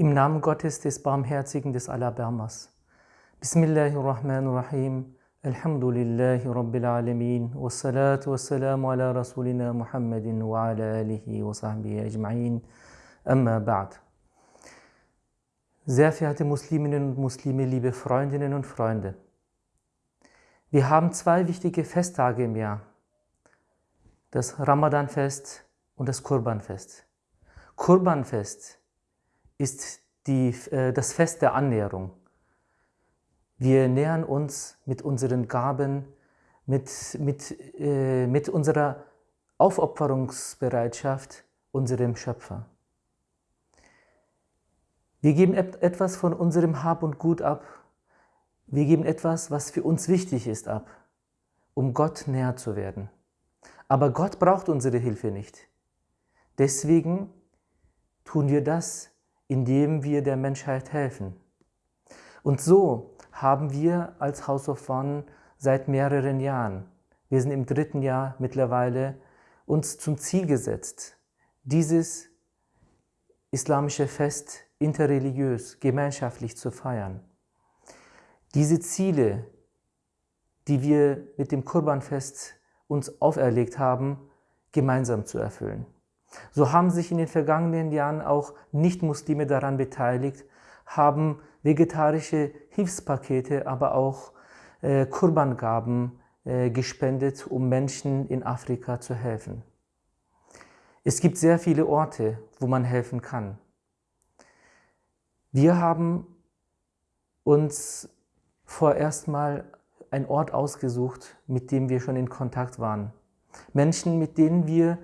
Im Namen Gottes, des Barmherzigen, des Allerbarmers. Bismillahirrahmanirrahim. Alhamdulillahi Rabbil Alamin. Wassalatu wassalamu ala Rasulina Muhammadin wa ala alihi wa sahbihi ajma'in. Amma ba'd. Sehr verehrte Musliminnen und Muslime, liebe Freundinnen und Freunde. Wir haben zwei wichtige Festtage im Jahr. Das Ramadanfest und das Kurbanfest. Kurbanfest ist die, äh, das Fest der Annäherung. Wir nähern uns mit unseren Gaben, mit, mit, äh, mit unserer Aufopferungsbereitschaft unserem Schöpfer. Wir geben etwas von unserem Hab und Gut ab. Wir geben etwas, was für uns wichtig ist, ab, um Gott näher zu werden. Aber Gott braucht unsere Hilfe nicht. Deswegen tun wir das, indem wir der Menschheit helfen. Und so haben wir als House of One seit mehreren Jahren, wir sind im dritten Jahr mittlerweile, uns zum Ziel gesetzt, dieses islamische Fest interreligiös, gemeinschaftlich zu feiern. Diese Ziele, die wir mit dem Kurbanfest uns auferlegt haben, gemeinsam zu erfüllen. So haben sich in den vergangenen Jahren auch Nicht-Muslime daran beteiligt, haben vegetarische Hilfspakete, aber auch äh, Kurbangaben äh, gespendet, um Menschen in Afrika zu helfen. Es gibt sehr viele Orte, wo man helfen kann. Wir haben uns vorerst mal einen Ort ausgesucht, mit dem wir schon in Kontakt waren. Menschen, mit denen wir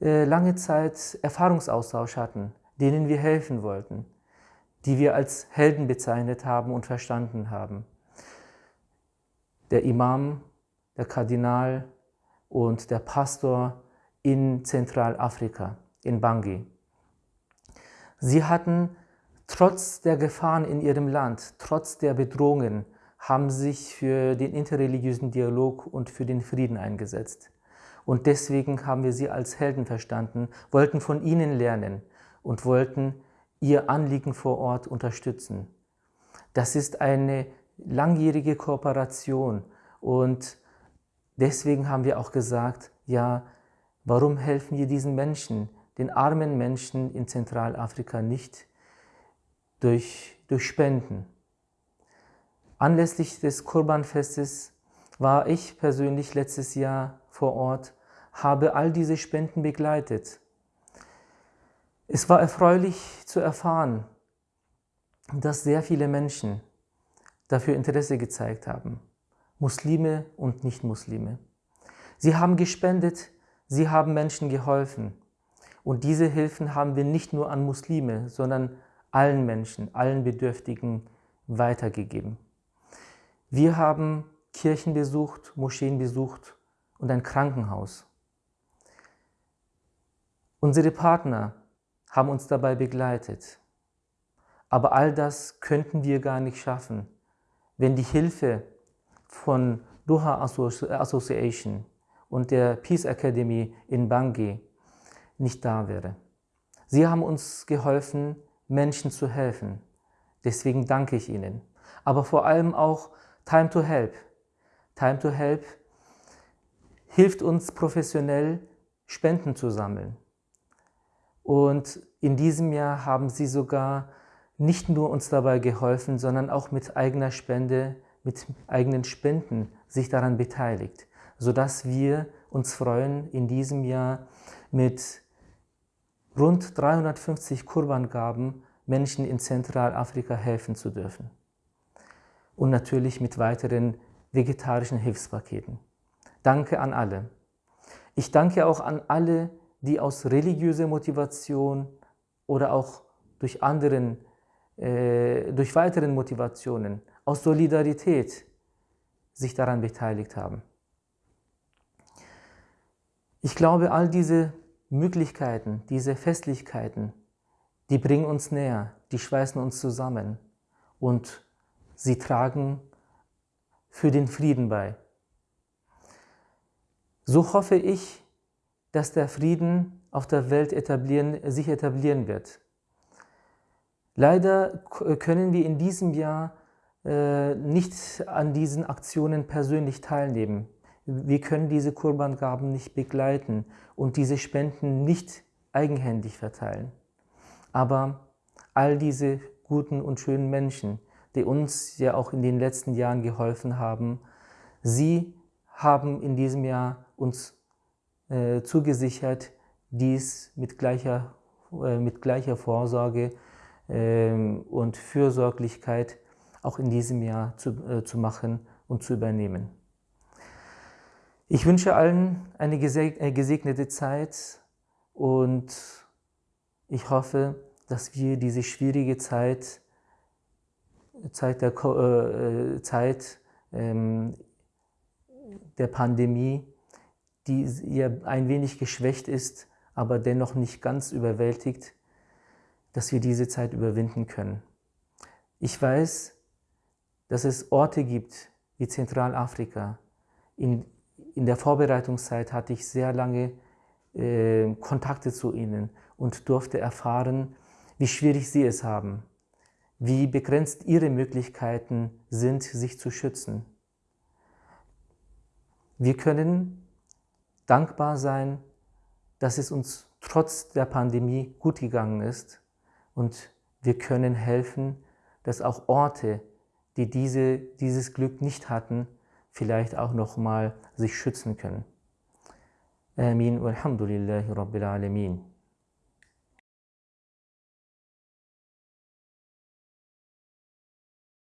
lange Zeit Erfahrungsaustausch hatten, denen wir helfen wollten, die wir als Helden bezeichnet haben und verstanden haben. Der Imam, der Kardinal und der Pastor in Zentralafrika, in Bangui. Sie hatten trotz der Gefahren in ihrem Land, trotz der Bedrohungen, haben sich für den interreligiösen Dialog und für den Frieden eingesetzt. Und deswegen haben wir sie als Helden verstanden, wollten von ihnen lernen und wollten ihr Anliegen vor Ort unterstützen. Das ist eine langjährige Kooperation und deswegen haben wir auch gesagt, ja, warum helfen wir diesen Menschen, den armen Menschen in Zentralafrika nicht durch, durch Spenden? Anlässlich des Kurbanfestes war ich persönlich letztes Jahr vor Ort, habe all diese Spenden begleitet. Es war erfreulich zu erfahren, dass sehr viele Menschen dafür Interesse gezeigt haben, Muslime und Nicht-Muslime. Sie haben gespendet, sie haben Menschen geholfen. Und diese Hilfen haben wir nicht nur an Muslime, sondern allen Menschen, allen Bedürftigen weitergegeben. Wir haben Kirchen besucht, Moscheen besucht und ein Krankenhaus. Unsere Partner haben uns dabei begleitet. Aber all das könnten wir gar nicht schaffen, wenn die Hilfe von Doha Association und der Peace Academy in Bangui nicht da wäre. Sie haben uns geholfen, Menschen zu helfen. Deswegen danke ich Ihnen. Aber vor allem auch Time to Help. Time to Help hilft uns professionell, Spenden zu sammeln. Und in diesem Jahr haben sie sogar nicht nur uns dabei geholfen, sondern auch mit eigener Spende, mit eigenen Spenden sich daran beteiligt, sodass wir uns freuen, in diesem Jahr mit rund 350 Kurbangaben Menschen in Zentralafrika helfen zu dürfen. Und natürlich mit weiteren vegetarischen Hilfspaketen. Danke an alle. Ich danke auch an alle, die aus religiöser Motivation oder auch durch, anderen, äh, durch weiteren Motivationen, aus Solidarität sich daran beteiligt haben. Ich glaube, all diese Möglichkeiten, diese Festlichkeiten, die bringen uns näher, die schweißen uns zusammen und sie tragen für den Frieden bei. So hoffe ich, dass der Frieden auf der Welt etablieren, sich etablieren wird. Leider können wir in diesem Jahr äh, nicht an diesen Aktionen persönlich teilnehmen. Wir können diese Kurbangaben nicht begleiten und diese Spenden nicht eigenhändig verteilen. Aber all diese guten und schönen Menschen, die uns ja auch in den letzten Jahren geholfen haben, sie haben in diesem Jahr uns äh, zugesichert, dies mit gleicher, äh, mit gleicher Vorsorge äh, und Fürsorglichkeit auch in diesem Jahr zu, äh, zu machen und zu übernehmen. Ich wünsche allen eine äh, gesegnete Zeit und ich hoffe, dass wir diese schwierige Zeit, Zeit der, äh, Zeit, ähm, der Pandemie, die ja ein wenig geschwächt ist, aber dennoch nicht ganz überwältigt, dass wir diese Zeit überwinden können. Ich weiß, dass es Orte gibt wie Zentralafrika. In, in der Vorbereitungszeit hatte ich sehr lange äh, Kontakte zu ihnen und durfte erfahren, wie schwierig sie es haben, wie begrenzt ihre Möglichkeiten sind, sich zu schützen. Wir können dankbar sein, dass es uns trotz der Pandemie gut gegangen ist und wir können helfen, dass auch Orte, die diese, dieses Glück nicht hatten, vielleicht auch nochmal sich schützen können. Amin. Walhamdulillahi Rabbil Alamin.